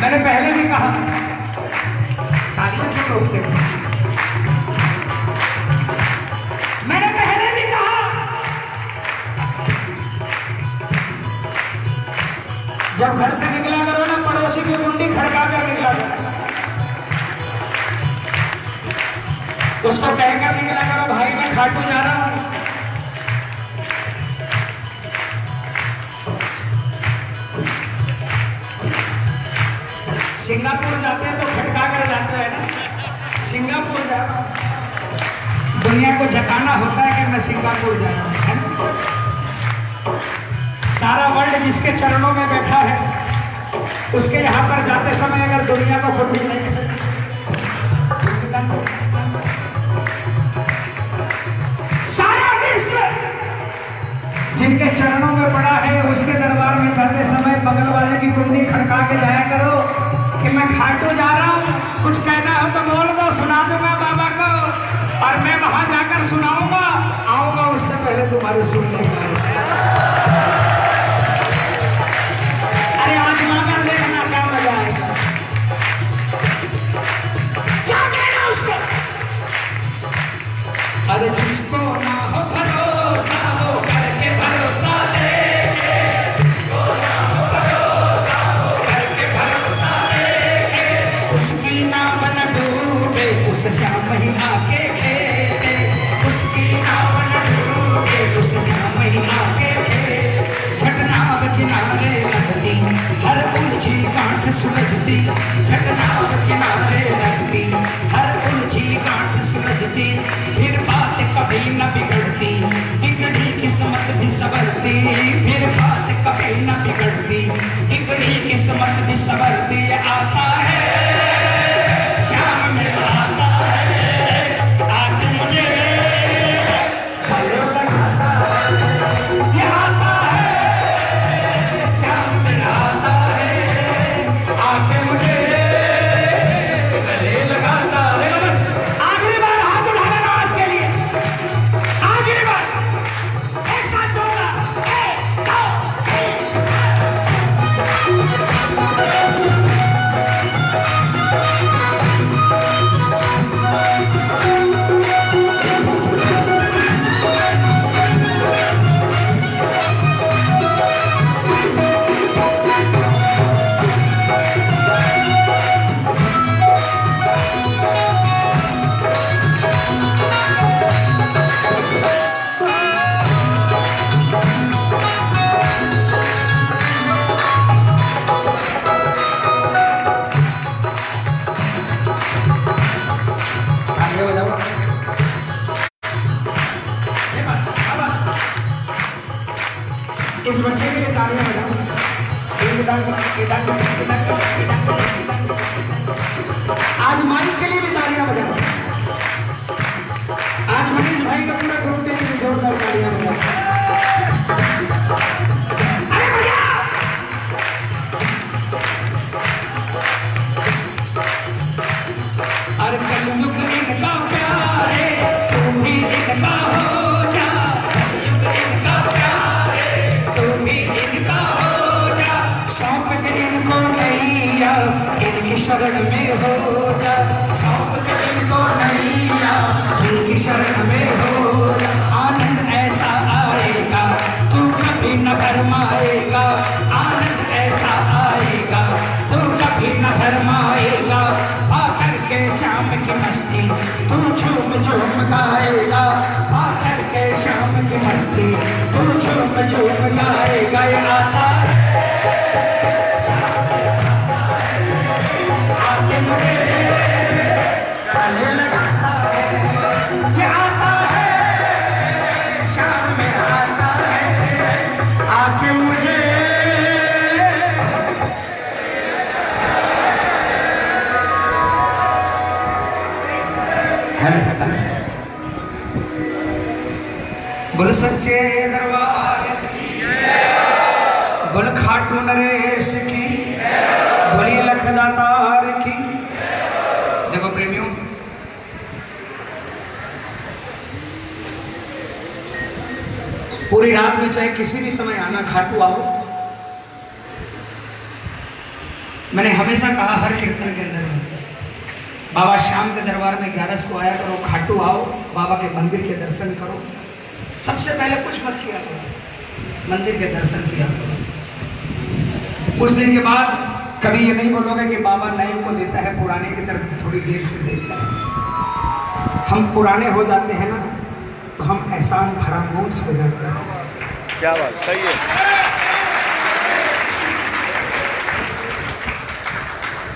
मैंने पहले भी कहा। तालियाँ रोकते मैंने पहले भी कहा। जब घर से निकला करो ना, पड़ोसी की कुंडी खड़का कर निकला उसको कहकर निकला करो, भाई, मैं खाटू जा रहा हूँ। सिंगापुर जाते हैं तो खटका कर जाते हैं ना। सिंगापुर जा दुनिया को जताना होता है कि मैं सिंगापुर जा रहा हूँ सारा वर्ल्ड जिसके चरणों में बैठा है, उसके यहाँ पर जाते समय अगर दुनिया को खुद नहीं सकते सारा विश्व जिनके चरणों में पड़ा है trabalho, o. कभी न तू झूम झूम गाएगा ये आता पूरी रात में चाहे किसी भी समय आना, खाटू आओ। मैंने हमेशा कहा, हर कीर्तन के अंदर में, बाबा श्याम के दरबार में ग्यारस को आया करो, खाटू आओ, बाबा के मंदिर के दर्शन करो। सबसे पहले कुछ मत किया करो, मंदिर के दर्शन किया करो। उस दिन के बाद कभी ये नहीं बोलोगे कि बाबा नए को देता है, पुराने की तरफ़ थोड़ी देर से देता है। हम पुराने हो जाते हैं ना। तो हम एहसान फरामोश हो जाते हैं। क्या बात सही है।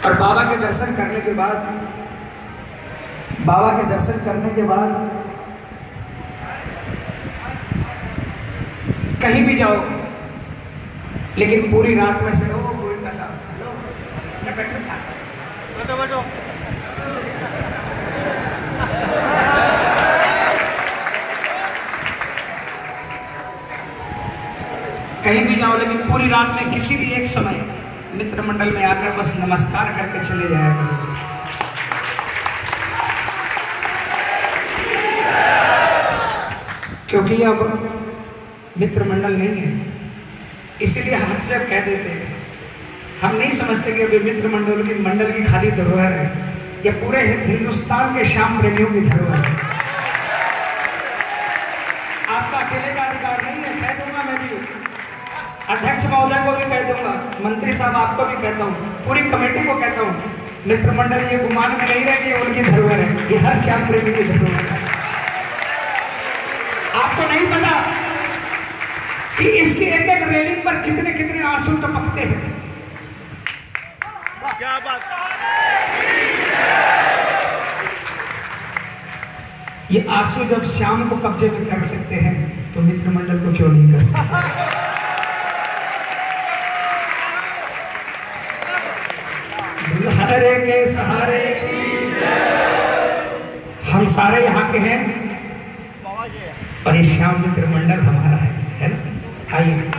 और बाबा के दर्शन करने के बाद बाबा के दर्शन करने के बाद कहीं भी जाओ लेकिन पूरी रात में से लो गोविंद का साथ बैठो बैठो। कहीं भी जाओ, लेकिन पूरी रात में किसी भी एक समय मित्र मंडल में आकर बस नमस्कार करके चले जाया करो। क्योंकि अब मित्र मंडल नहीं है। इसीलिए हम अक्सर कह देते हैं। हम नहीं समझते कि अभी मित्र मंडल की मंडल की खाली धरोहर है, ये पूरे हिंदुस्तान के श्याम प्रेमियों की धरोहर है। कह हाँ, दूँगा मंत्री साहब आपको भी कहता हूँ पूरी कमेटी को कहता हूँ मित्र मंडल ये गुमान में नहीं रहेगी उनकी धरोहर है ये हर श्याम प्रेमी की धरोहर है आपको नहीं पता कि इसकी एक एक रेलिंग पर कितने कितने आँसू टपकते हैं। क्या बात। ये आँसू जब शाम को कब्जे में कर सकते हैं तो मित्र मंडल को क्यों नहीं कर सकते? खतरे के सहारे। हम सारे यहाँ के हैं। और ये श्याम मित्र मंडल हमारा है है ना? आइए।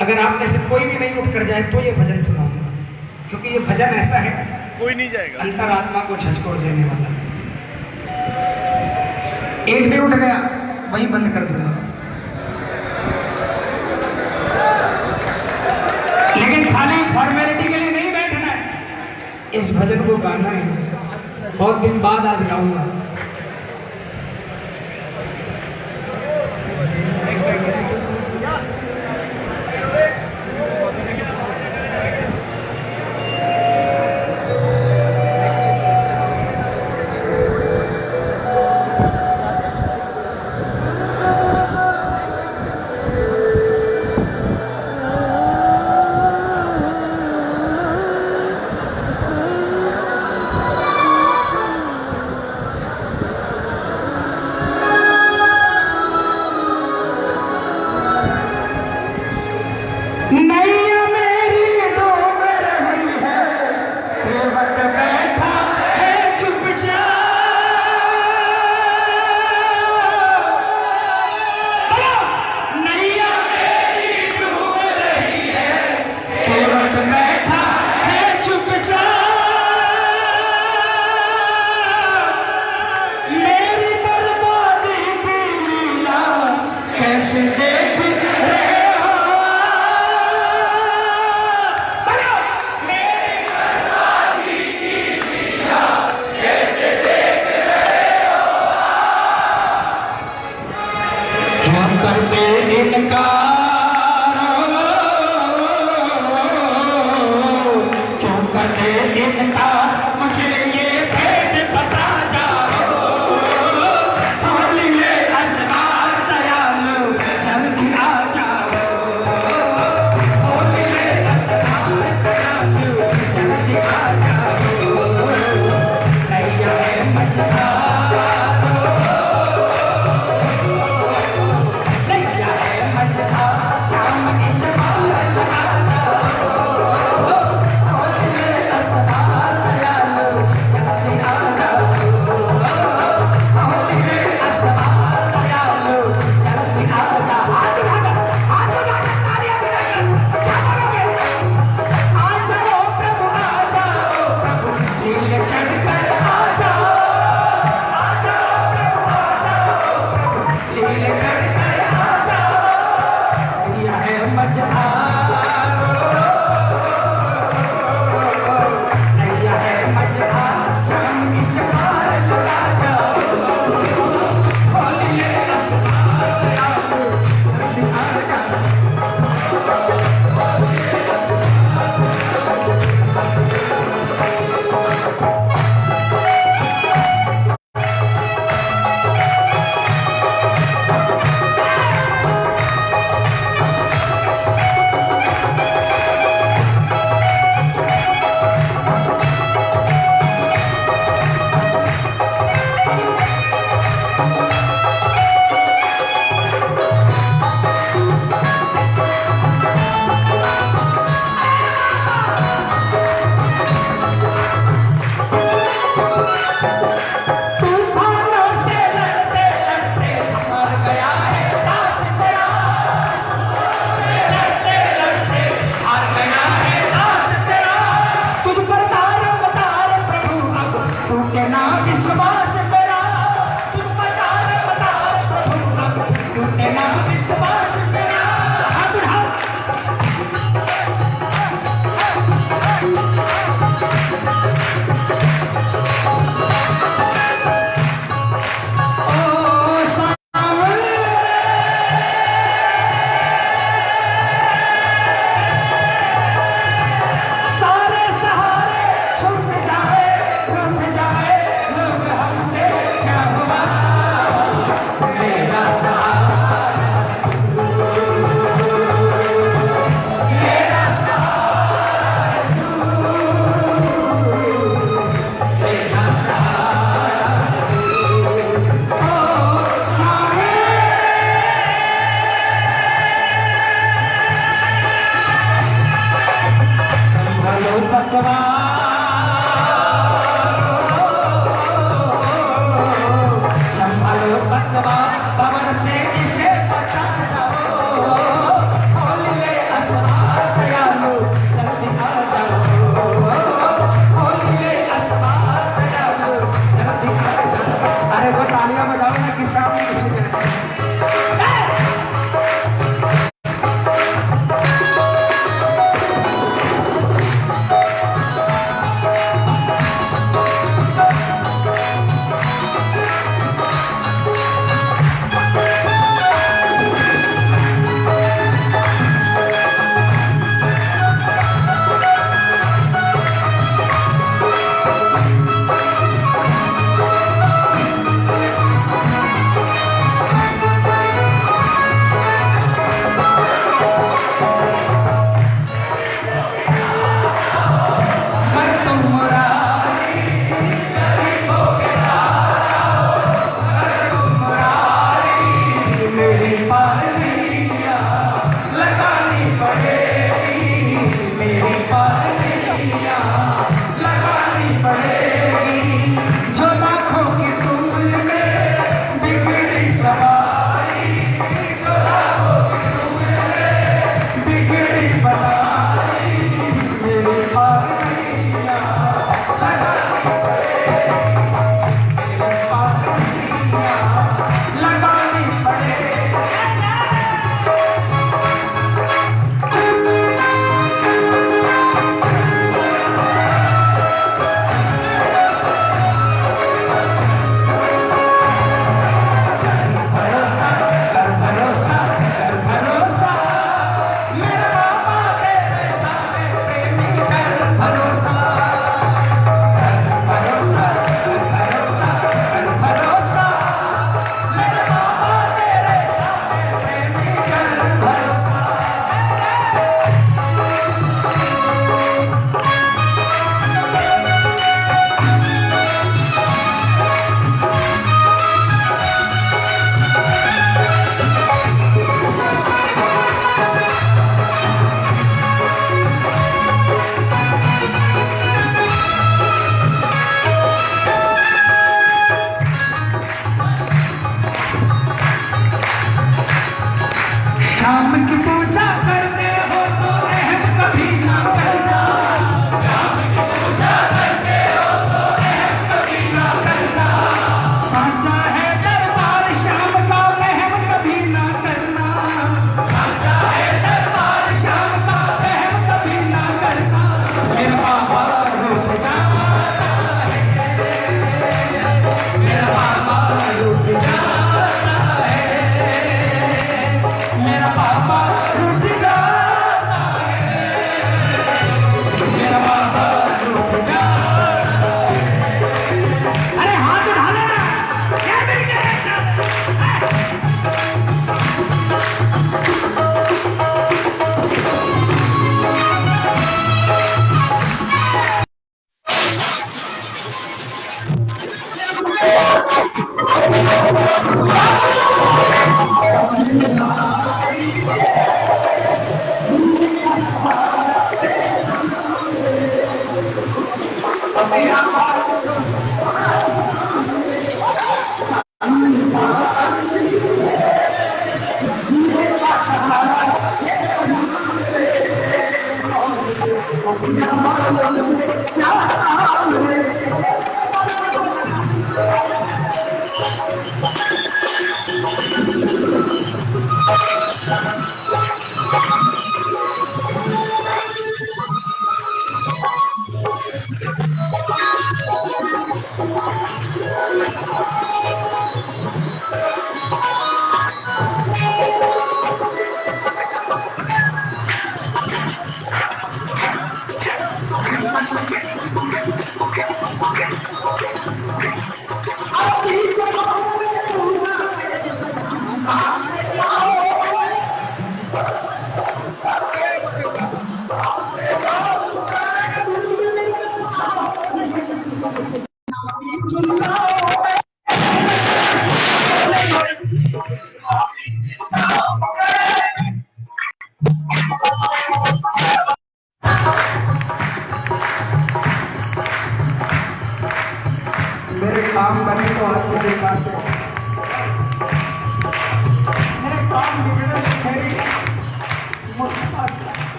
अगर आप में से कोई भी नहीं उठ कर जाए तो ये भजन सुनाऊँगा। क्योंकि ये भजन ऐसा है कोई नहीं जाएगा। अंतरात्मा को झचकोड़ देने वाला। एक भी उठ गया वही बंद कर दूँगा। लेकिन खाली फॉर्मेल इस भजन को गाना है। बहुत दिन बाद आज गाऊँगा। Passion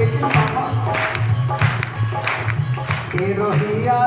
लेकिन बाबा ये रोहिया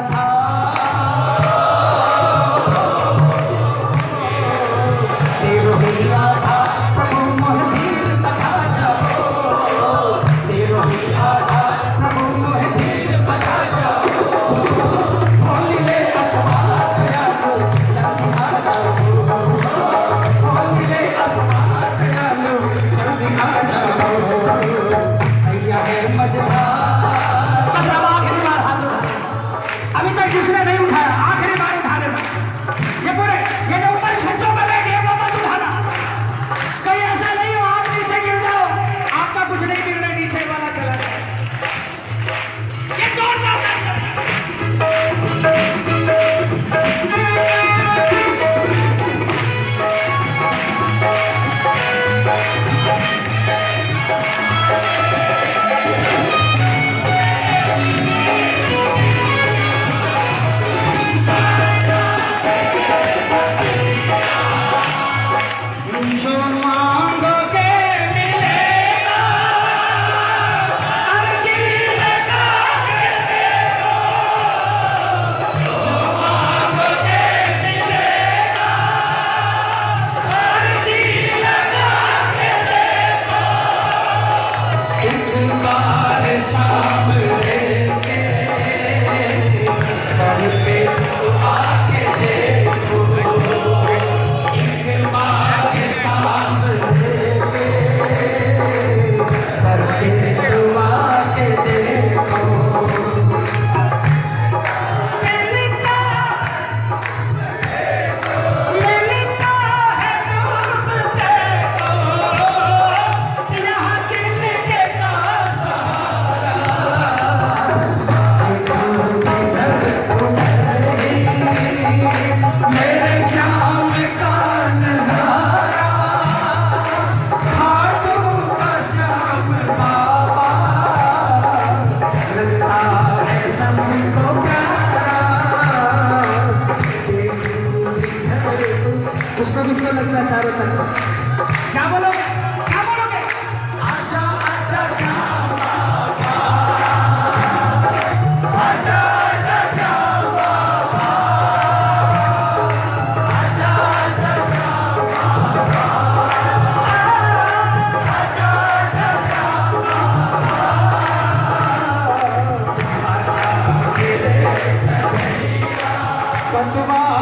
关注吗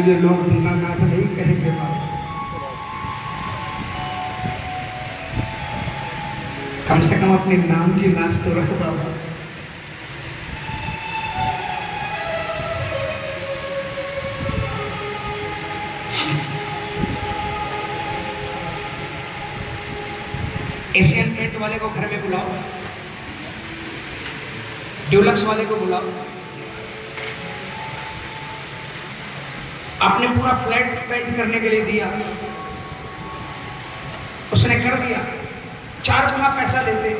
तुझे लोग दीनानाथ नहीं कहेंगे बाबा कम से कम अपने नाम की नाच तो रख बाबा। एशियन पेंट वाले को घर में बुलाओ। ड्यूलक्स वाले को बुलाओ। आपने पूरा फ्लैट पेंट करने के लिए दिया। उसने कर दिया। चार गुना पैसा लेते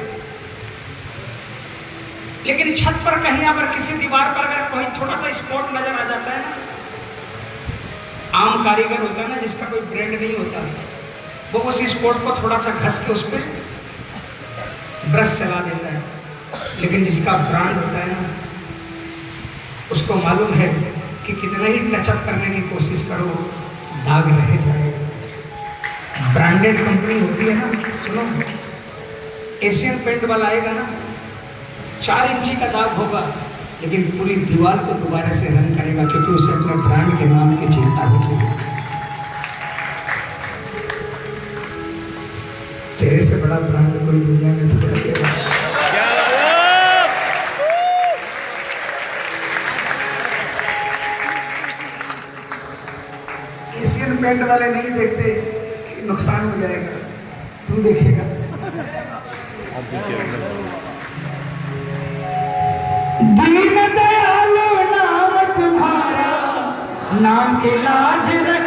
लेकिन छत पर कहीं अगर किसी दीवार पर अगर कोई छोटा सा स्पॉट नज़र आ जाता है ना, आम कारीगर होता है ना, जिसका कोई ब्रांड नहीं होता, वो उस स्पॉट को थोड़ा सा घस के उस पर ब्रश चला देता है। लेकिन जिसका ब्रांड होता है ना, उसको मालूम है कि कितना ही टचअप करने की कोशिश करो दाग रह जाएगा। ब्रांडेड कंपनी होती है ना, सुनो। एशियन पेंट वाला आएगा ना, चार इंची का दाग होगा, लेकिन पूरी दीवार को दोबारा से रंग करेगा, क्योंकि उसे अपने ब्रांड के नाम की चिंता होती है। तेरे से बड़ा ब्रांड कोई दुनिया में थोड़ा पेंट वाले नहीं देखते नुकसान हो जाएगा। तू देखेगा। दीन दयालु नाम तुम्हारा, नाम के लाज रखो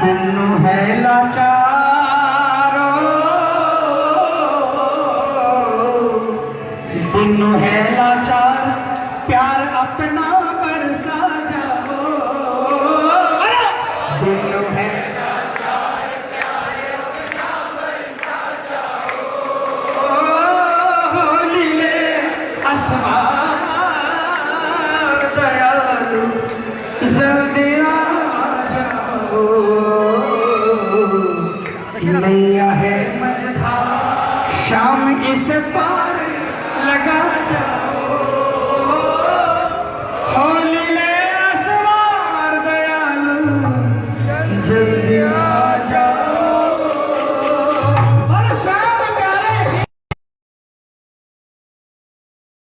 पुन्नु है लाचारो। पुन्नु है लाचार प्यार